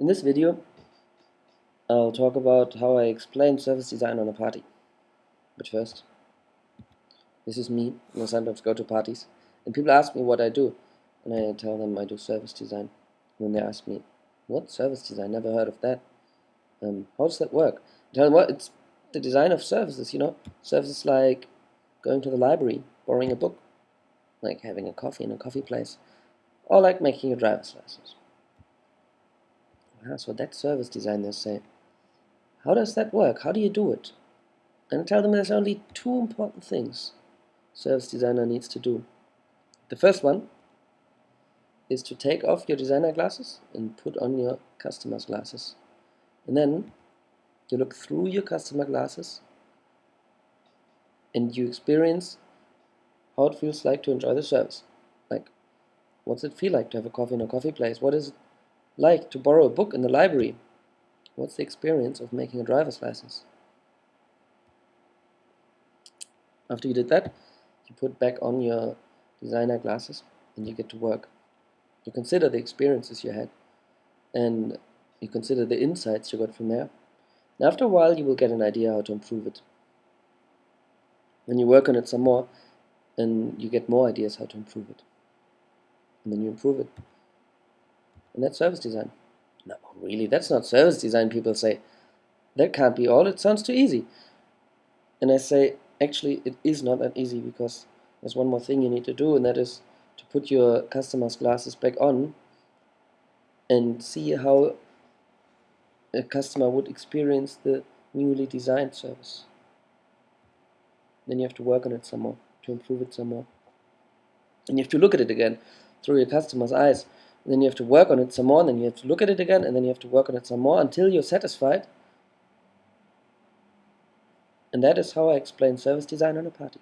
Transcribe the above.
In this video, I'll talk about how I explain service design on a party. But first, this is me, and I sometimes go to parties, and people ask me what I do, and I tell them I do service design. And they ask me, what service design? Never heard of that. Um, how does that work? I tell them, well, it's the design of services, you know, services like going to the library, borrowing a book, like having a coffee in a coffee place, or like making a driver's license. Ah, so that service design, they say. How does that work? How do you do it? And I tell them there's only two important things service designer needs to do. The first one is to take off your designer glasses and put on your customer's glasses. And then you look through your customer glasses and you experience how it feels like to enjoy the service. Like, what's it feel like to have a coffee in a coffee place? What is it like to borrow a book in the library? What's the experience of making a driver's license? After you did that, you put back on your designer glasses and you get to work. You consider the experiences you had and you consider the insights you got from there. And after a while, you will get an idea how to improve it. Then you work on it some more, and you get more ideas how to improve it. And then you improve it. And that's service design. No, really, that's not service design, people say. That can't be all, it sounds too easy. And I say, actually, it is not that easy because there's one more thing you need to do, and that is to put your customer's glasses back on and see how a customer would experience the newly designed service. Then you have to work on it some more, to improve it some more. And if you have to look at it again through your customer's eyes then you have to work on it some more, and then you have to look at it again, and then you have to work on it some more until you're satisfied. And that is how I explain service design on a party.